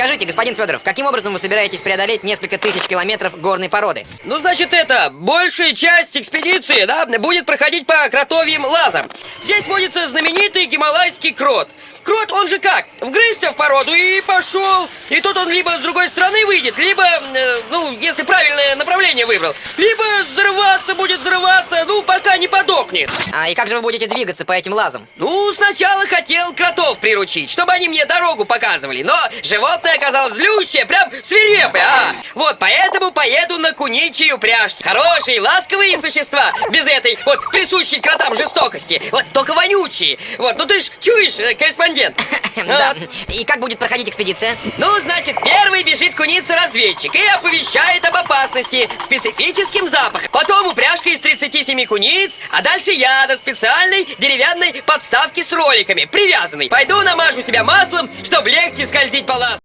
Скажите, господин Федоров, каким образом вы собираетесь преодолеть несколько тысяч километров горной породы? Ну, значит, это, большая часть экспедиции, да, будет проходить по кротовьим лазам. Здесь водится знаменитый гималайский крот. Крот, он же как? Вгрызся в породу и пошел. И тут он либо с другой стороны выйдет, либо, э, ну, если правильное направление выбрал, либо взрываться будет взрываться, ну, пока не подохнет. А и как же вы будете двигаться по этим лазам? Ну, сначала хотел кротов приручить, чтобы они мне дорогу показывали, но животное оказалось злющее, прям свирепое, а! Вот поэтому поеду на куничью упряжке. Хорошие, ласковые существа, без этой вот присущей кротам жестокости. Вот только вонючие. Вот, ну ты ж чуешь, э, корреспондент? Да. А? И как будет проходить экспедиция? Ну, значит, первый бежит куница-разведчик и оповещает об опасности специфическим запахом. Потом упряжка из 37 куниц, а дальше я на специальной деревянной подставке с роликами, привязанной. Пойду намажу себя маслом, чтобы легче скользить по лазу.